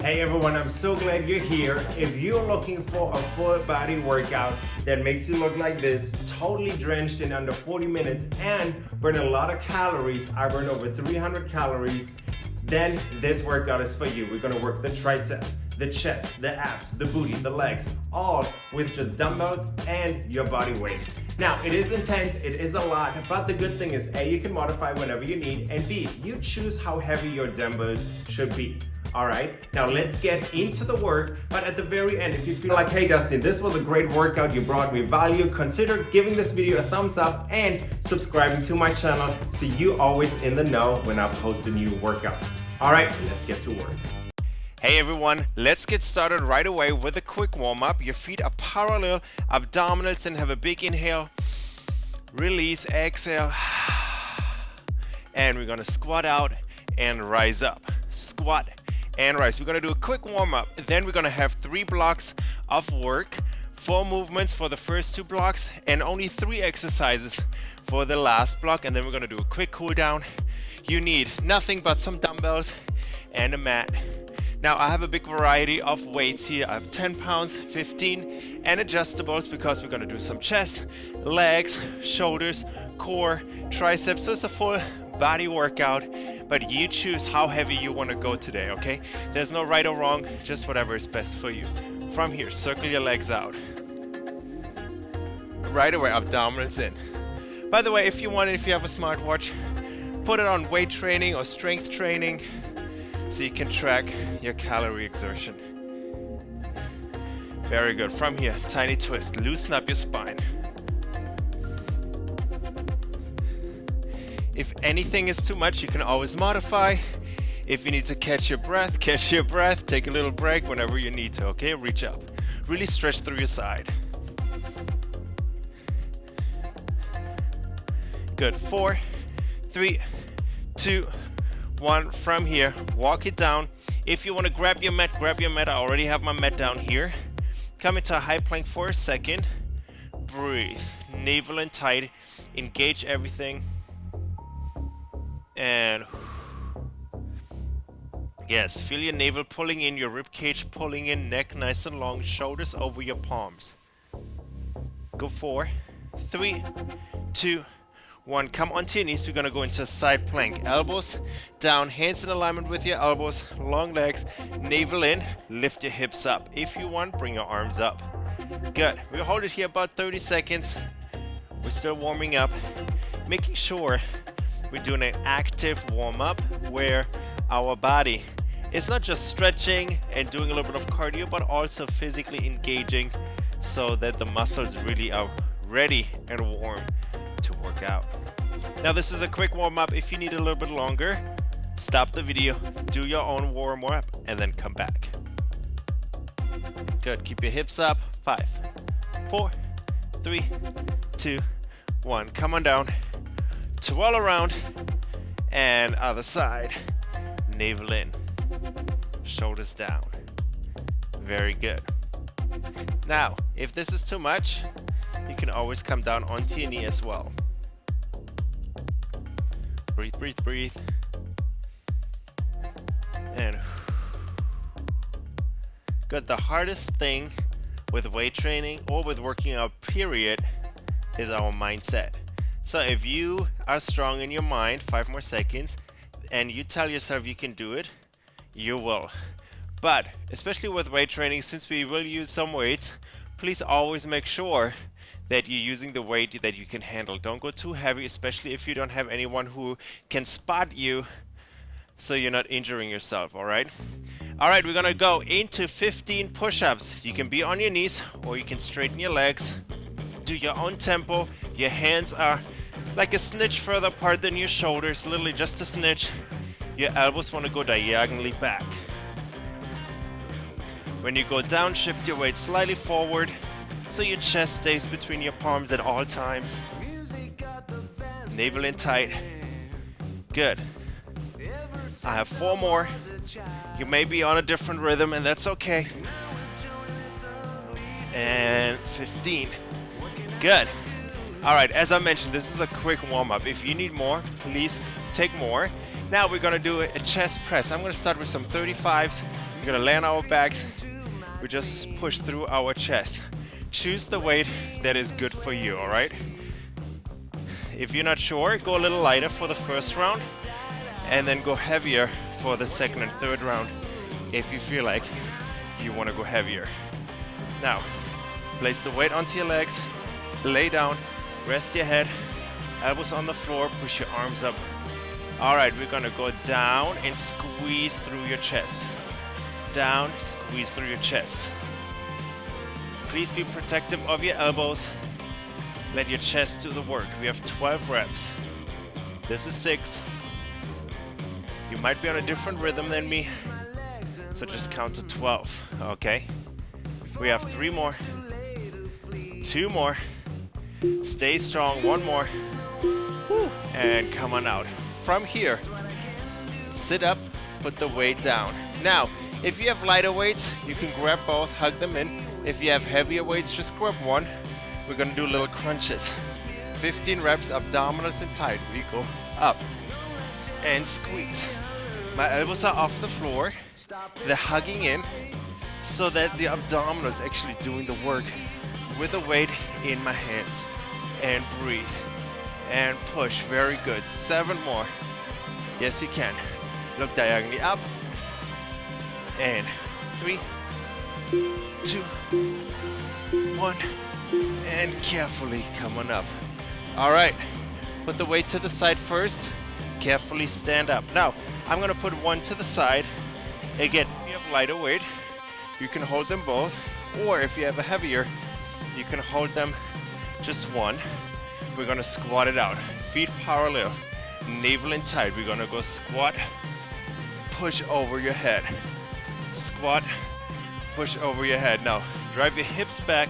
Hey everyone, I'm so glad you're here. If you're looking for a full body workout that makes you look like this, totally drenched in under 40 minutes and burn a lot of calories, I burn over 300 calories, then this workout is for you. We're gonna work the triceps, the chest, the abs, the booty, the legs, all with just dumbbells and your body weight. Now, it is intense, it is a lot, but the good thing is A, you can modify whenever you need, and B, you choose how heavy your dumbbells should be. All right, now let's get into the work, but at the very end, if you feel like, hey Dustin, this was a great workout, you brought me value, consider giving this video a thumbs up and subscribing to my channel so you always in the know when I post a new workout. All right, let's get to work. Hey everyone, let's get started right away with a quick warm-up. Your feet are parallel, abdominals, and have a big inhale. Release, exhale. And we're gonna squat out and rise up. Squat and rise. We're gonna do a quick warm up. Then we're gonna have three blocks of work, four movements for the first two blocks, and only three exercises for the last block. And then we're gonna do a quick cool down. You need nothing but some dumbbells and a mat. Now I have a big variety of weights here. I have 10 pounds, 15 and adjustables because we're gonna do some chest, legs, shoulders, core, triceps. So it's a full body workout but you choose how heavy you want to go today, okay? There's no right or wrong, just whatever is best for you. From here, circle your legs out. Right away, abdominals in. By the way, if you want it, if you have a smartwatch, put it on weight training or strength training so you can track your calorie exertion. Very good. From here, tiny twist. Loosen up your spine. If anything is too much, you can always modify. If you need to catch your breath, catch your breath, take a little break whenever you need to, okay? Reach up. Really stretch through your side. Good, four, three, two, one. From here, walk it down. If you want to grab your mat, grab your mat. I already have my mat down here. Come into a high plank for a second. Breathe, navel in tight, engage everything and yes feel your navel pulling in your rib cage pulling in neck nice and long shoulders over your palms. Go four three two one. Come onto your knees. We're gonna go into a side plank. Elbows down hands in alignment with your elbows long legs navel in lift your hips up. If you want bring your arms up. Good. We'll hold it here about 30 seconds. We're still warming up making sure we're doing an active warm-up where our body is not just stretching and doing a little bit of cardio, but also physically engaging so that the muscles really are ready and warm to work out. Now this is a quick warm-up. If you need a little bit longer, stop the video, do your own warm-up, and then come back. Good, keep your hips up. Five, four, three, two, one. Come on down twirl around and other side. Navel in shoulders down. Very good. Now if this is too much you can always come down onto your knee as well. Breathe breathe breathe. And good. The hardest thing with weight training or with working out period is our mindset so if you are strong in your mind, five more seconds, and you tell yourself you can do it, you will. But especially with weight training, since we will use some weights, please always make sure that you're using the weight that you can handle. Don't go too heavy, especially if you don't have anyone who can spot you so you're not injuring yourself, alright? Alright, we're gonna go into 15 push-ups. You can be on your knees or you can straighten your legs. Do your own tempo. Your hands are like a snitch further apart than your shoulders, literally just a snitch. Your elbows want to go diagonally back. When you go down, shift your weight slightly forward so your chest stays between your palms at all times. Navel in tight. Good. I have four more. You may be on a different rhythm and that's okay. And 15. Good. Alright, as I mentioned, this is a quick warm-up. If you need more, please take more. Now we're gonna do a chest press. I'm gonna start with some 35s We're gonna lay on our backs. We just push through our chest. Choose the weight that is good for you, all right? If you're not sure, go a little lighter for the first round and then go heavier for the second and third round if you feel like you want to go heavier. Now, place the weight onto your legs, lay down, rest your head, elbows on the floor, push your arms up. All right, we're gonna go down and squeeze through your chest. Down, squeeze through your chest. Please be protective of your elbows. Let your chest do the work. We have 12 reps. This is six. You might be on a different rhythm than me, so just count to 12, okay? We have three more, two more, stay strong, one more, and come on out. From here, sit up, put the weight down. Now, if you have lighter weights, you can grab both, hug them in. If you have heavier weights, just grab one. We're gonna do little crunches. 15 reps, abdominals and tight. We go up and squeeze. My elbows are off the floor. They're hugging in so that the abdominals actually doing the work with the weight in my hands. And breathe. And push. Very good. Seven more. Yes, you can. Look diagonally up. And three, two, one. And carefully come on up. All right. Put the weight to the side first. Carefully stand up. Now, I'm gonna put one to the side. Again, if you have lighter weight, you can hold them both. Or if you have a heavier, you can hold them just one. We're gonna squat it out. Feet parallel, navel in tight. We're gonna go squat, push over your head. Squat, push over your head. Now, drive your hips back.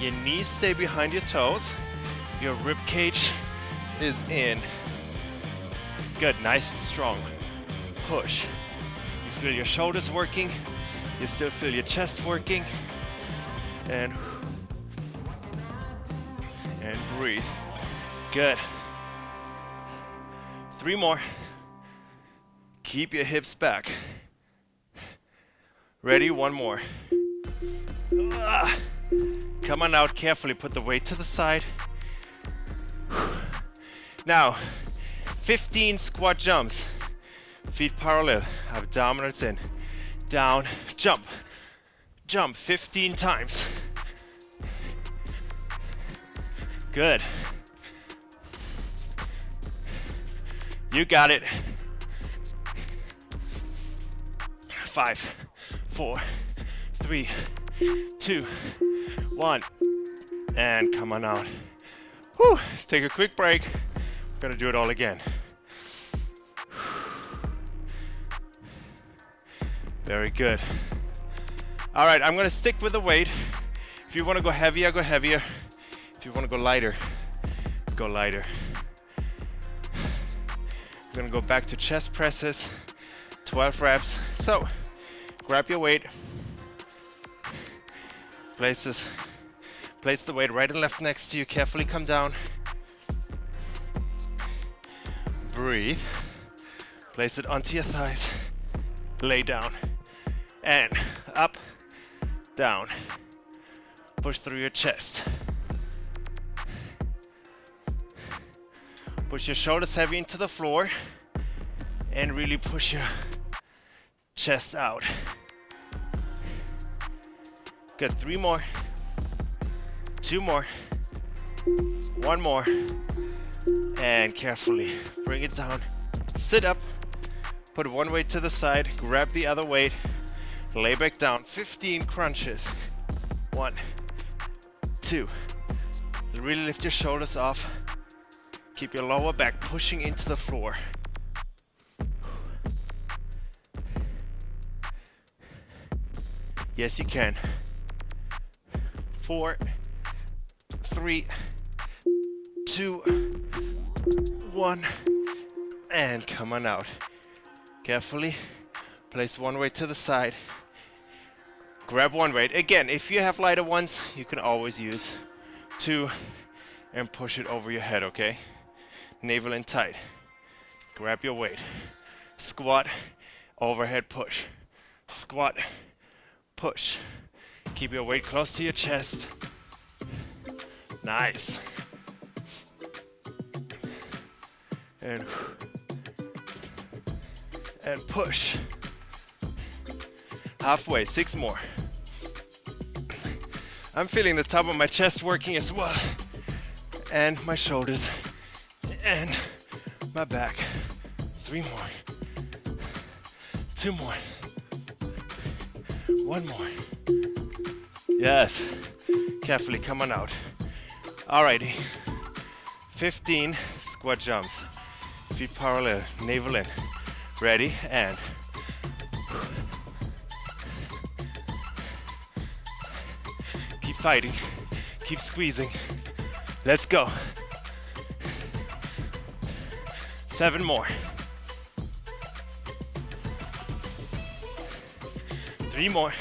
Your knees stay behind your toes. Your rib cage is in. Good, nice and strong push. You feel your shoulders working, you still feel your chest working, and breathe. Good. Three more. Keep your hips back. Ready? One more. Come on out carefully. Put the weight to the side. Now, 15 squat jumps. Feet parallel, abdominals in. Down, jump. Jump 15 times. Good. You got it. Five, four, three, two, one. And come on out. Whew. Take a quick break. We're Gonna do it all again. Very good. All right, I'm gonna stick with the weight. If you wanna go heavier, go heavier. If you wanna go lighter, go lighter. I'm gonna go back to chest presses, 12 reps. So, grab your weight, place this, place the weight right and left next to you, carefully come down. Breathe, place it onto your thighs, lay down and up, down. Push through your chest. Push your shoulders heavy into the floor and really push your chest out. Good, three more, two more, one more, and carefully bring it down. Sit up, put one weight to the side, grab the other weight, Lay back down, 15 crunches. One, two. Really lift your shoulders off. Keep your lower back pushing into the floor. Yes, you can. Four, three, two, one, and come on out. Carefully place one weight to the side grab one weight. Again, if you have lighter ones, you can always use two and push it over your head, okay? Navel in tight. Grab your weight. Squat, overhead push. Squat, push. Keep your weight close to your chest. Nice. And and push. Halfway, six more. I'm feeling the top of my chest working as well. And my shoulders. And my back. Three more. Two more. One more. Yes. Carefully, come on out. Alrighty. 15 squat jumps. Feet parallel, navel in. Ready, and keep fighting, keep squeezing. Let's go. Seven more. Three more,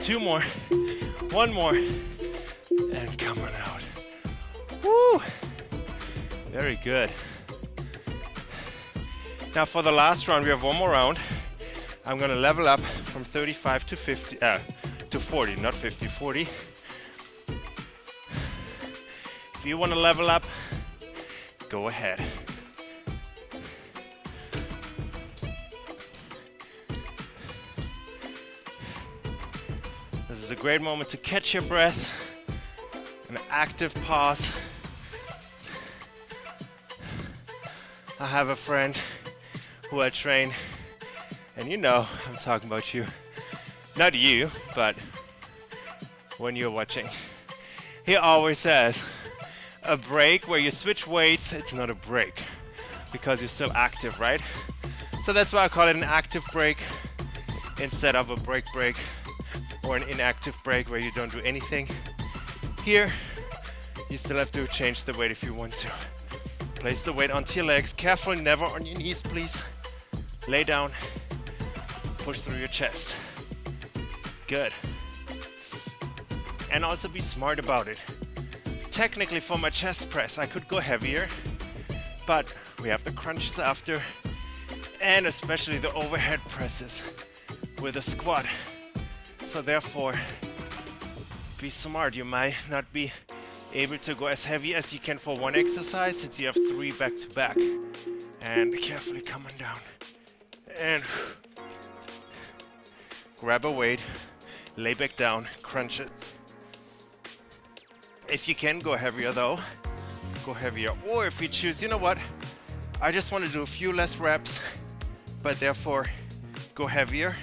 two more, one more, and come on out. Woo! Very good. Now for the last round, we have one more round. I'm gonna level up from 35 to 50, uh, to 40, not 50, 40. If you wanna level up, go ahead. This is a great moment to catch your breath, an active pause. I have a friend who I train, and you know I'm talking about you. Not you, but when you're watching. He always says, a break where you switch weights, it's not a break because you're still active, right? So that's why I call it an active break instead of a break break or an inactive break where you don't do anything. Here, you still have to change the weight if you want to. Place the weight onto your legs. Carefully, never on your knees, please. Lay down. Push through your chest. Good. And also be smart about it. Technically, for my chest press, I could go heavier, but we have the crunches after, and especially the overhead presses with a squat. So therefore, be smart. You might not be able to go as heavy as you can for one exercise since you have three back to back. And carefully coming down. And grab a weight, lay back down, crunch it. If you can go heavier though, go heavier. Or if you choose, you know what? I just want to do a few less reps, but therefore go heavier.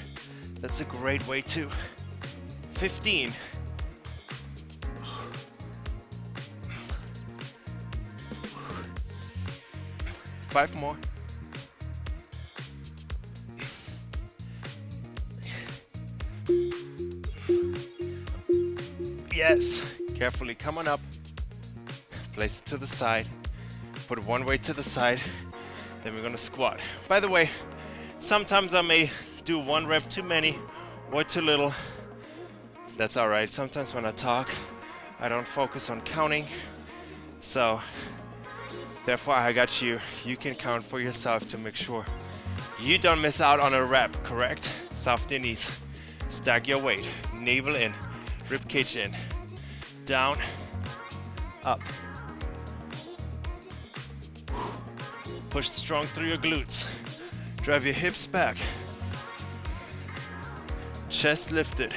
That's a great way too. 15. Five more. Yes. Carefully come on up. Place it to the side. Put one weight to the side. Then we're gonna squat. By the way, sometimes I may do one rep too many or too little. That's all right. Sometimes when I talk, I don't focus on counting. So Therefore, I got you. You can count for yourself to make sure you don't miss out on a rep, correct? Soft knees. Stack your weight. Navel in. Rib cage in. Down. Up. Push strong through your glutes. Drive your hips back. Chest lifted.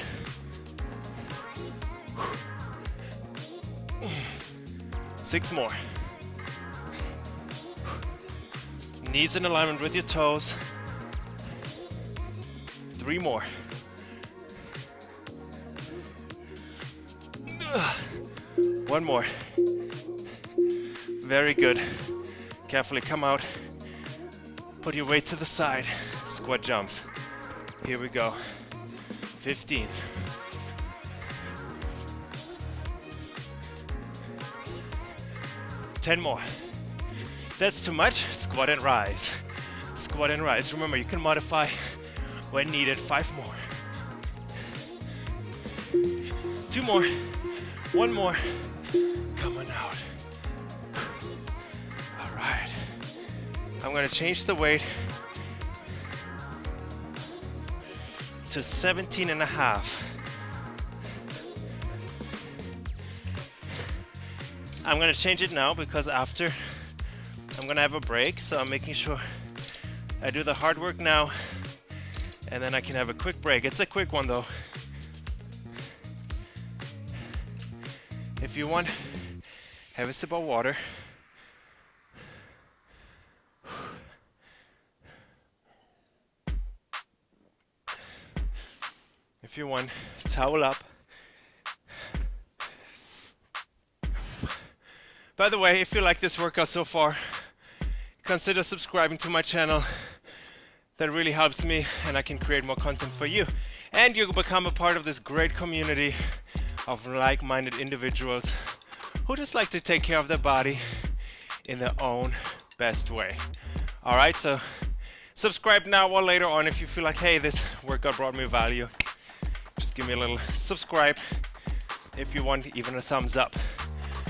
Six more. Knees in alignment with your toes. Three more. One more. Very good. Carefully come out. Put your weight to the side. Squat jumps. Here we go. 15. Ten more. That's too much. Squat and rise. Squat and rise. Remember, you can modify when needed. Five more. Two more. One more. Coming out. All right. I'm gonna change the weight to 17 and a half. I'm gonna change it now because after I'm gonna have a break, so I'm making sure I do the hard work now and then I can have a quick break. It's a quick one though. If you want, have a sip of water. If you want, towel up. By the way, if you like this workout so far, consider subscribing to my channel. That really helps me and I can create more content for you. And you become a part of this great community of like-minded individuals who just like to take care of their body in their own best way. All right, so subscribe now or later on if you feel like, hey, this workout brought me value. Just give me a little subscribe if you want even a thumbs up.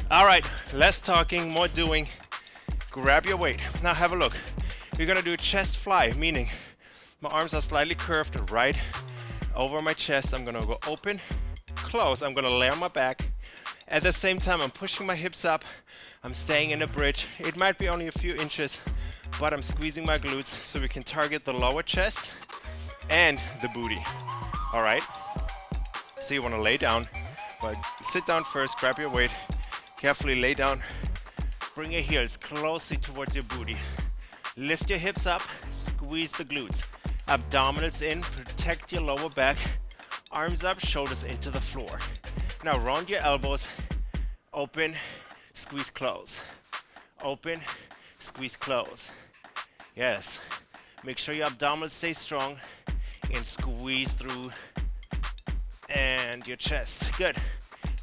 All right, less talking, more doing. Grab your weight. Now have a look. We're gonna do a chest fly, meaning my arms are slightly curved right over my chest. I'm gonna go open, close. I'm gonna lay on my back. At the same time, I'm pushing my hips up. I'm staying in a bridge. It might be only a few inches, but I'm squeezing my glutes so we can target the lower chest and the booty. All right? So you wanna lay down, but sit down first, grab your weight, Carefully lay down. Bring your heels closely towards your booty. Lift your hips up, squeeze the glutes. Abdominals in, protect your lower back. Arms up, shoulders into the floor. Now round your elbows, open, squeeze close. Open, squeeze close. Yes. Make sure your abdominals stay strong and squeeze through and your chest. Good.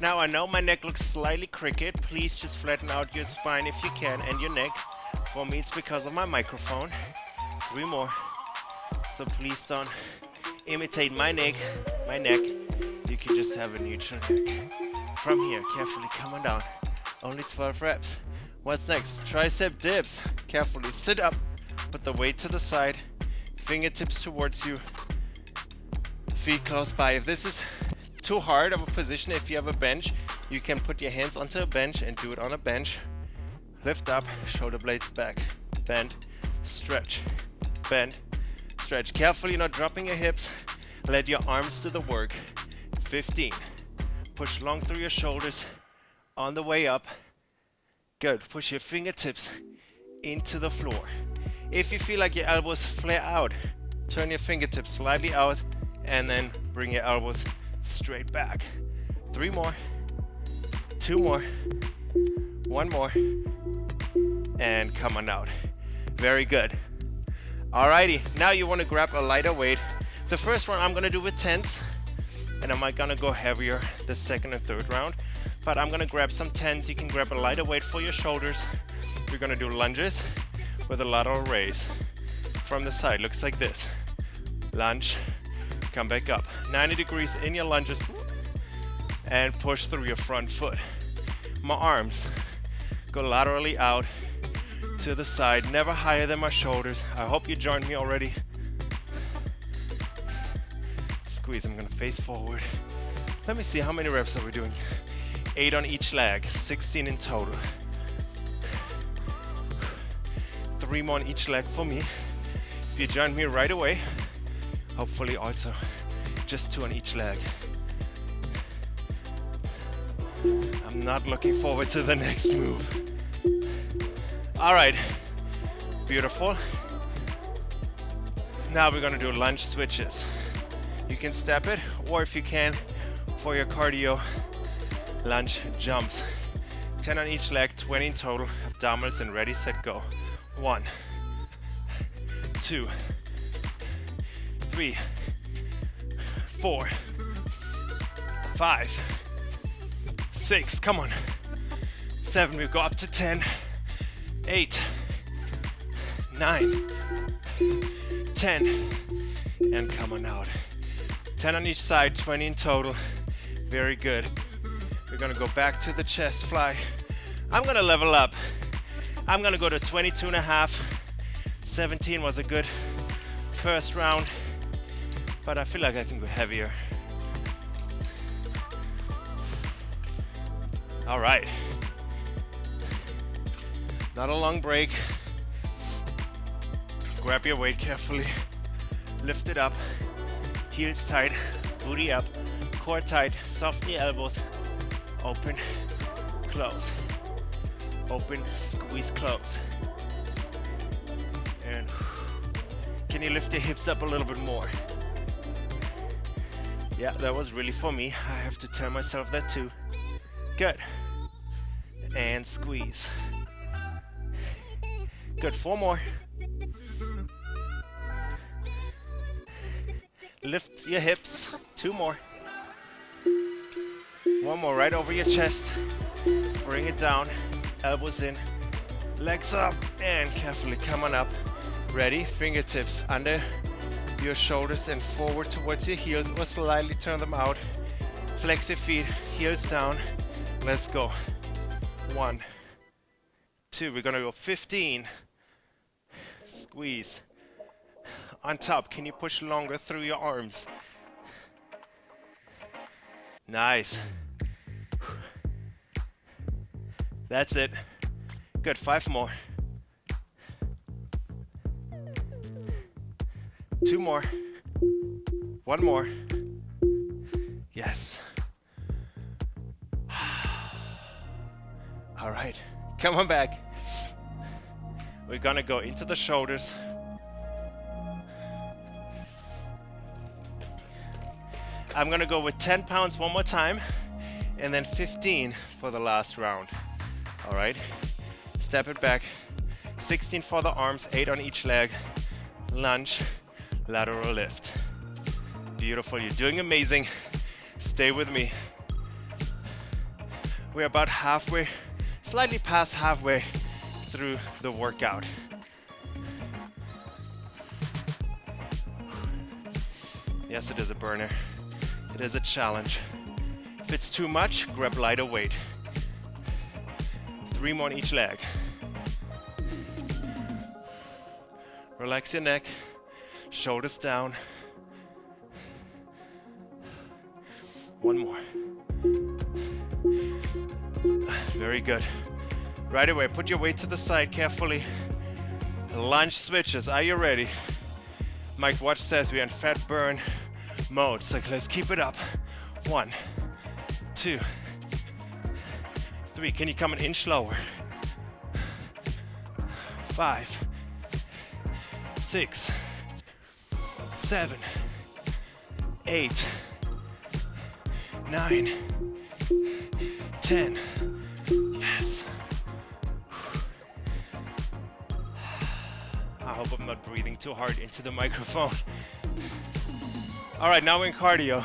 Now I know my neck looks slightly crooked. Please just flatten out your spine if you can and your neck. For me it's because of my microphone. Three more. So please don't imitate my neck. My neck. You can just have a neutral neck. From here, carefully come on down. Only 12 reps. What's next? Tricep dips. Carefully sit up. Put the weight to the side. Fingertips towards you. Feet close by. If this is too hard of a position. If you have a bench you can put your hands onto a bench and do it on a bench. Lift up shoulder blades back. Bend stretch bend stretch. Carefully not dropping your hips. Let your arms do the work. 15 push long through your shoulders. On the way up. Good. Push your fingertips into the floor. If you feel like your elbows flare out turn your fingertips slightly out and then bring your elbows straight back. Three more, two more, one more, and come on out. Very good. Alrighty, now you want to grab a lighter weight. The first one I'm gonna do with tens, and I might gonna go heavier the second and third round, but I'm gonna grab some tens. You can grab a lighter weight for your shoulders. We're gonna do lunges with a lateral raise from the side. Looks like this. Lunge, come back up. 90 degrees in your lunges and push through your front foot. My arms go laterally out to the side, never higher than my shoulders. I hope you joined me already. Squeeze, I'm gonna face forward. Let me see, how many reps are we doing? Eight on each leg, 16 in total. Three more on each leg for me. If you join me right away, hopefully also just two on each leg. I'm not looking forward to the next move. All right, beautiful. Now we're gonna do lunge switches. You can step it, or if you can, for your cardio, lunge jumps. 10 on each leg, 20 in total, abdominals and ready, set, go. One, two, three, four, five, six, come on, seven, we go up to 10, eight, nine, 10, and come on out. 10 on each side, 20 in total, very good. We're gonna go back to the chest fly. I'm gonna level up. I'm gonna go to 22 and a half. 17 was a good first round. But I feel like I can go heavier. All right. Not a long break. Grab your weight carefully. Lift it up. Heels tight. Booty up. Core tight. Soften your elbows. Open. Close. Open. Squeeze. Close. And can you lift your hips up a little bit more? Yeah, that was really for me. I have to tell myself that too. Good. And squeeze. Good, four more. Lift your hips, two more. One more right over your chest. Bring it down, elbows in, legs up, and carefully come on up. Ready, fingertips under your shoulders and forward towards your heels or slightly turn them out. Flex your feet, heels down. Let's go. One, two, we're gonna go 15. Squeeze. On top, can you push longer through your arms? Nice. That's it. Good, five more. Two more. One more. Yes. All right, come on back. We're gonna go into the shoulders. I'm gonna go with 10 pounds one more time and then 15 for the last round. All right, step it back. 16 for the arms, eight on each leg. Lunge, lateral lift. Beautiful, you're doing amazing. Stay with me. We're about halfway, slightly past halfway through the workout. Yes, it is a burner. It is a challenge. If it's too much, grab lighter weight. Three more on each leg. Relax your neck, shoulders down. One more. Very good. Right away, put your weight to the side carefully. Lunge switches, are you ready? Mike Watch says we're in fat burn mode, so let's keep it up. One, two, three. Can you come an inch lower? Five, six, seven, eight, nine, ten. Yes. I hope I'm not breathing too hard into the microphone. All right, now we're in cardio.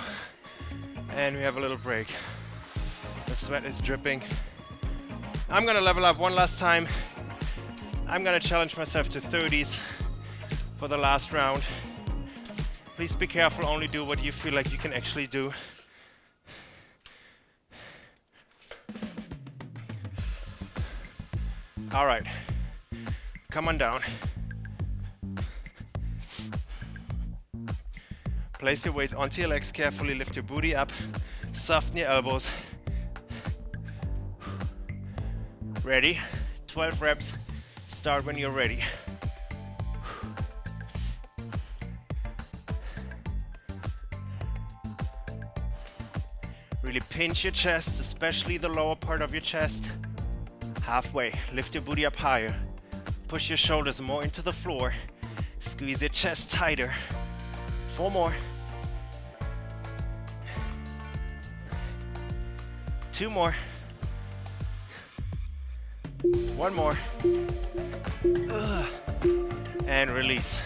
And we have a little break. The sweat is dripping. I'm gonna level up one last time. I'm gonna challenge myself to 30s for the last round. Please be careful, only do what you feel like you can actually do. All right, come on down. Place your weights onto your legs carefully, lift your booty up, soften your elbows. Ready? 12 reps, start when you're ready. Really pinch your chest, especially the lower part of your chest. Halfway, lift your booty up higher. Push your shoulders more into the floor. Squeeze your chest tighter. Four more. Two more. One more. Ugh. And release.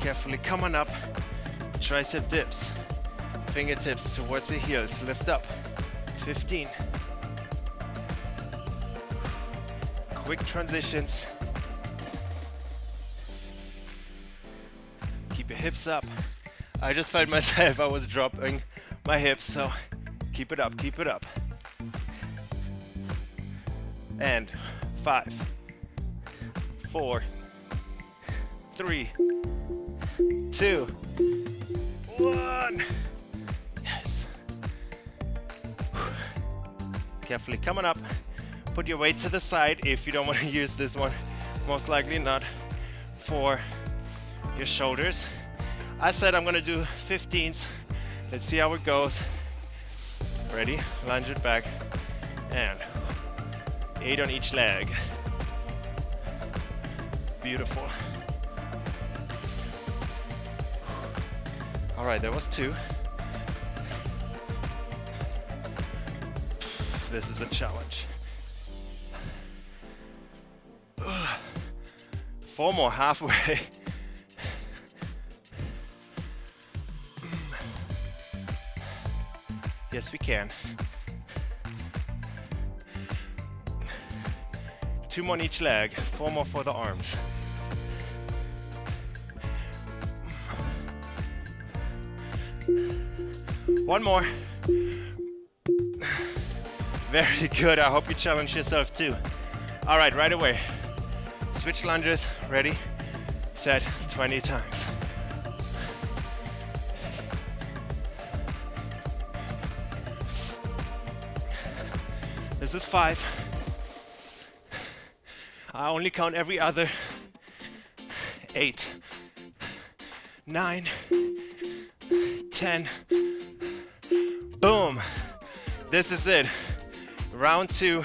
Carefully come on up. Tricep dips. Fingertips towards the heels. Lift up. 15. Quick transitions. Keep your hips up. I just felt myself, I was dropping my hips, so keep it up, keep it up and five, four, three, two, Carefully coming up. Put your weight to the side if you don't want to use this one. Most likely not for your shoulders. I said I'm gonna do 15s. Let's see how it goes. Ready? Lunge it back. And eight on each leg. Beautiful. All right, there was two. This is a challenge. Four more halfway. Yes, we can. Two more on each leg, four more for the arms. One more. Very good. I hope you challenge yourself too. All right, right away. Switch lunges. Ready, set, 20 times. This is five. I only count every other. Eight, nine, ten. Boom. This is it. Round two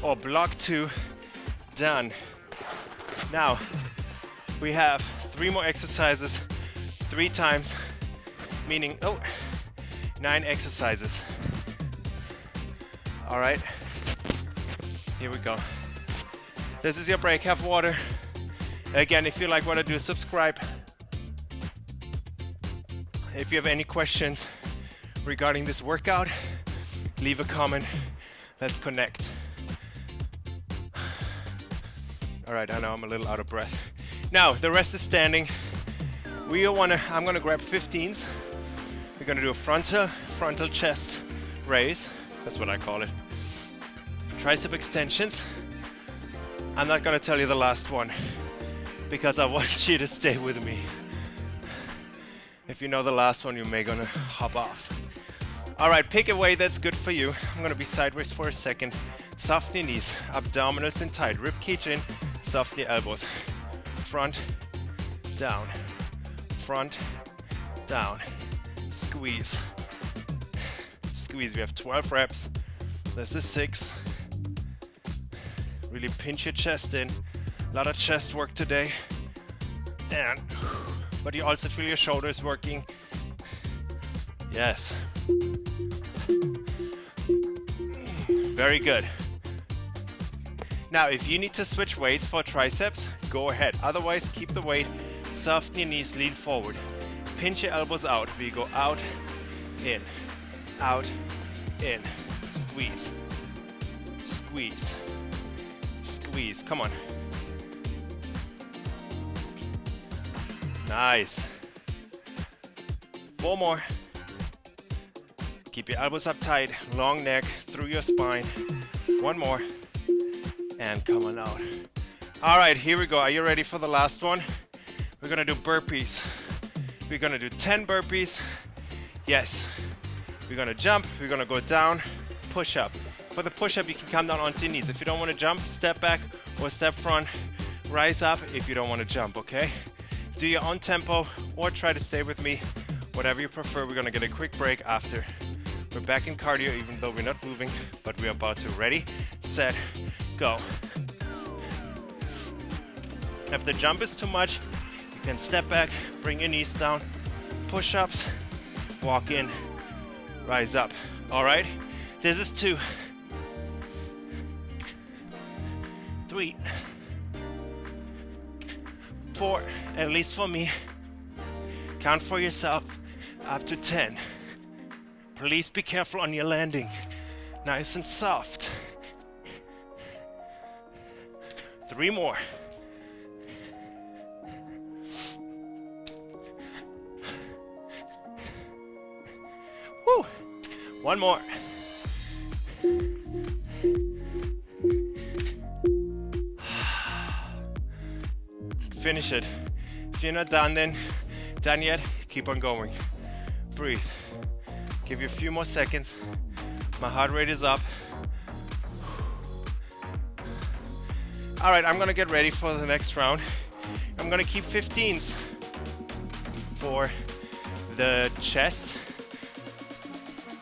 or block two done. Now we have three more exercises, three times, meaning, oh, nine exercises. All right, here we go. This is your break, have water. Again, if you like what I do, subscribe. If you have any questions regarding this workout, leave a comment. Let's connect. All right, I know I'm a little out of breath. Now, the rest is standing. We wanna, I'm gonna grab 15s. We're gonna do a frontal, frontal chest raise. That's what I call it. Tricep extensions. I'm not gonna tell you the last one because I want you to stay with me. If you know the last one, you may gonna hop off. All right, pick a way that's good for you. I'm gonna be sideways for a second. Soften your knees, abdominals in tight, rib cage in, soften your elbows. Front, down, front, down, squeeze. Squeeze, we have 12 reps. This is six. Really pinch your chest in. A lot of chest work today. And, but you also feel your shoulders working. Yes. Very good. Now, if you need to switch weights for triceps, go ahead. Otherwise, keep the weight, soften your knees, lean forward. Pinch your elbows out. We go out, in, out, in. Squeeze, squeeze, squeeze. Come on. Nice. Four more. Keep your elbows up tight, long neck through your spine. One more. And come on out. All right, here we go. Are you ready for the last one? We're gonna do burpees. We're gonna do 10 burpees. Yes. We're gonna jump, we're gonna go down, push up. For the push up, you can come down onto your knees. If you don't wanna jump, step back or step front. Rise up if you don't wanna jump, okay? Do your own tempo or try to stay with me. Whatever you prefer, we're gonna get a quick break after. We're back in cardio even though we're not moving, but we're about to. Ready, set, go. If the jump is too much, you can step back, bring your knees down, push-ups, walk in, rise up. All right, this is two, three, four, at least for me. Count for yourself up to 10. Please be careful on your landing. Nice and soft. Three more. Woo! One more. Finish it. If you're not done then, done yet, keep on going. Breathe. Give you a few more seconds. My heart rate is up. All right, I'm gonna get ready for the next round. I'm gonna keep 15s for the chest,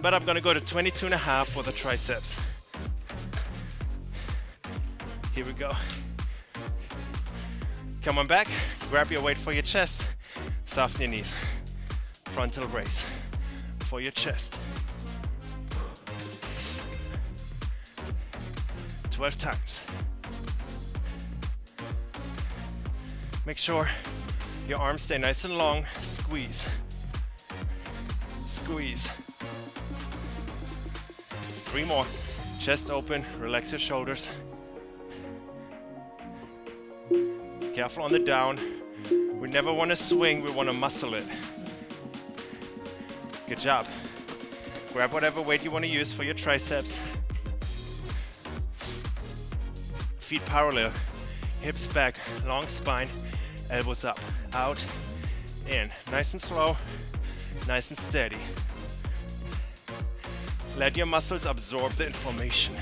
but I'm gonna go to 22 and a half for the triceps. Here we go. Come on back, grab your weight for your chest, soften your knees. Frontal raise for your chest. 12 times. Make sure your arms stay nice and long. Squeeze. Squeeze. Three more. Chest open, relax your shoulders. Careful on the down. We never want to swing, we want to muscle it. Good job. Grab whatever weight you want to use for your triceps. Feet parallel, hips back, long spine, elbows up, out, in. Nice and slow, nice and steady. Let your muscles absorb the information.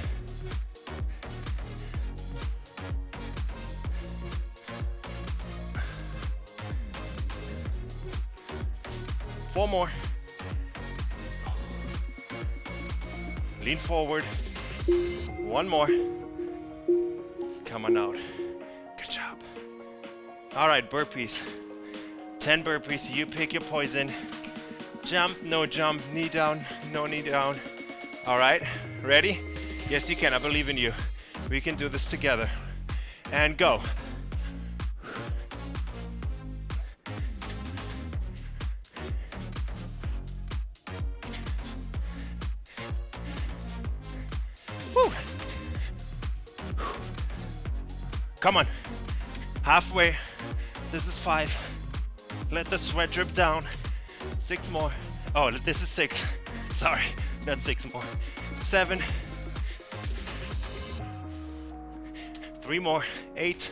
Four more. Lean forward. One more. Come on out. Good job. All right, burpees. 10 burpees. You pick your poison. Jump, no jump. Knee down, no knee down. All right, ready? Yes, you can. I believe in you. We can do this together. And go. Come on. Halfway. This is five. Let the sweat drip down. Six more. Oh, this is six. Sorry, not six more. Seven. Three more. Eight.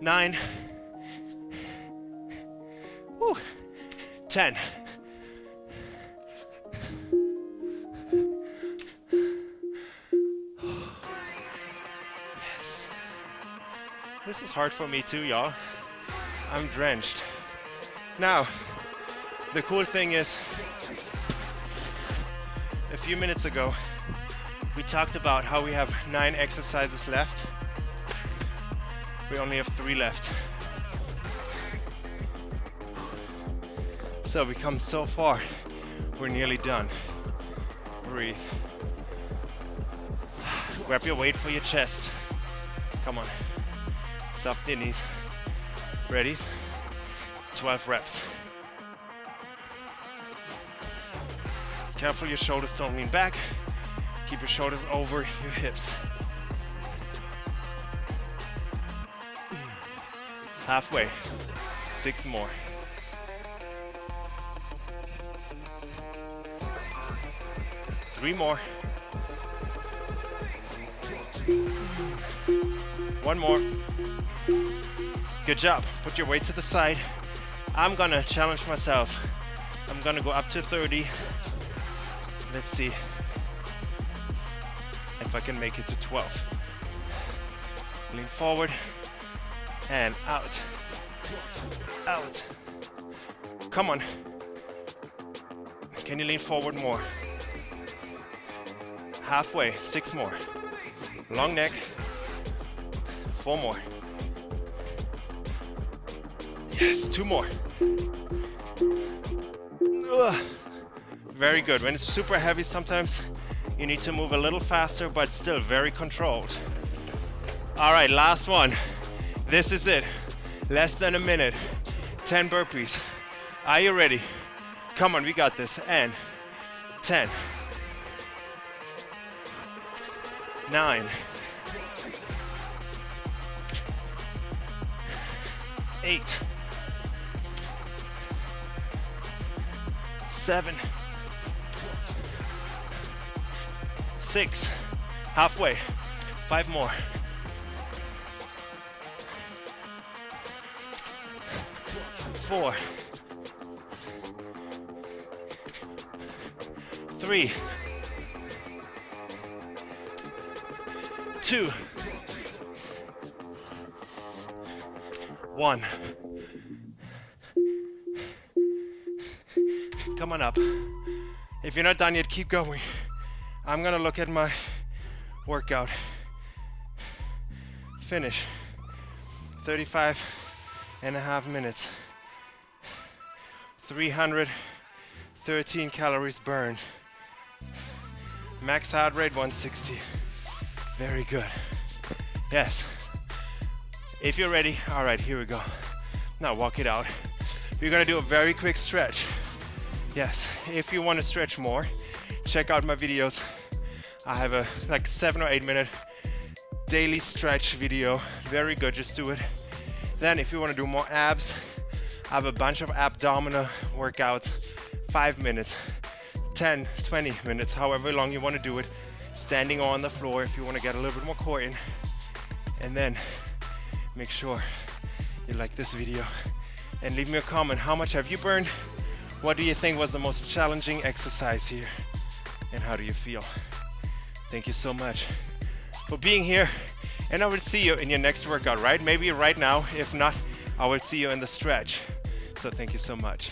Nine. Woo. Ten. Is hard for me too, y'all. I'm drenched. Now, the cool thing is, a few minutes ago, we talked about how we have nine exercises left. We only have three left. So we come so far, we're nearly done. Breathe. Grab your weight for your chest. Come on. Your knees. Ready? 12 reps. Careful your shoulders don't lean back. Keep your shoulders over your hips. Halfway. Six more. Three more. One more. Good job. Put your weight to the side. I'm gonna challenge myself. I'm gonna go up to 30. Let's see if I can make it to 12. Lean forward and out. Out. Come on. Can you lean forward more? Halfway, six more. Long neck. Four more. Yes, two more. Ugh. Very good. When it's super heavy sometimes you need to move a little faster but still very controlled. All right, last one. This is it. Less than a minute. 10 burpees. Are you ready? Come on, we got this. And 10. 9. 8. 7. Six. Halfway. Five more. four, three, two, one. Come on up. If you're not done yet, keep going. I'm gonna look at my workout. Finish. 35 and a half minutes. 313 calories burned. Max heart rate 160. Very good. Yes. If you're ready, all right, here we go. Now walk it out. We're gonna do a very quick stretch. Yes, if you want to stretch more, check out my videos. I have a like seven or eight minute daily stretch video. Very good, just do it. Then if you want to do more abs, I have a bunch of abdominal workouts, five minutes, 10, 20 minutes, however long you want to do it, standing on the floor if you want to get a little bit more core in. And then make sure you like this video and leave me a comment. How much have you burned? What do you think was the most challenging exercise here? And how do you feel? Thank you so much for being here. And I will see you in your next workout, right? Maybe right now. If not, I will see you in the stretch. So thank you so much.